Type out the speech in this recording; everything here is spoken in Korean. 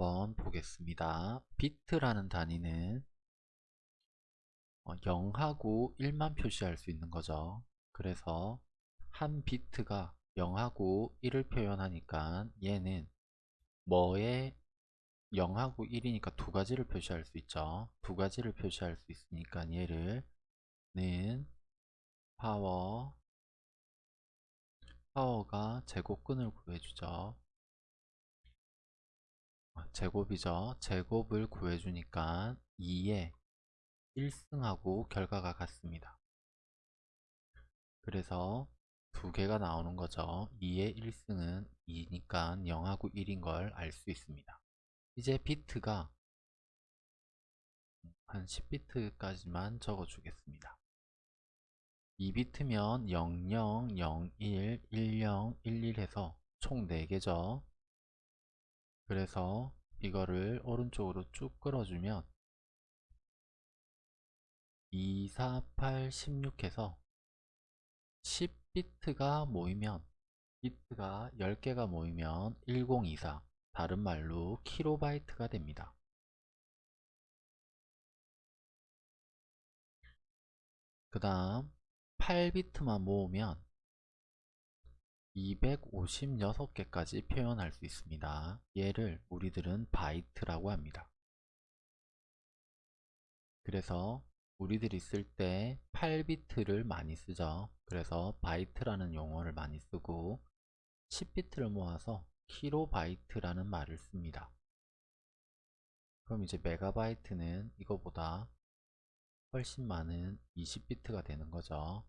한번 보겠습니다. 비트라는 단위는 0하고 어, 1만 표시할 수 있는 거죠. 그래서 한 비트가 0하고 1을 표현하니까 얘는 뭐에 0하고 1이니까 두 가지를 표시할 수 있죠. 두 가지를 표시할 수 있으니까 얘를 는 파워 파워가 제곱근을 구해주죠. 아, 제곱이죠. 제곱을 구해주니까 2에 1승하고 결과가 같습니다. 그래서 두 개가 나오는 거죠. 2의 1승은 2니까 0하고 1인 걸 알 수 있습니다. 이제 비트가 한 10비트까지만 적어 주겠습니다. 2비트면 00, 01, 10, 11 해서 총 4개죠. 그래서 이거를 오른쪽으로 쭉 끌어주면 2, 4, 8, 16 해서 10비트가 모이면 비트가 10개가 모이면 1024 다른 말로 킬로바이트가 됩니다. 그 다음 8비트만 모으면 256개까지 표현할 수 있습니다. 얘를 우리들은 바이트라고 합니다. 그래서 우리들이 쓸 때 8비트를 많이 쓰죠. 그래서 바이트라는 용어를 많이 쓰고 10비트를 모아서 킬로바이트라는 말을 씁니다. 그럼 이제 메가바이트는 이거보다 훨씬 많은 20비트가 되는 거죠.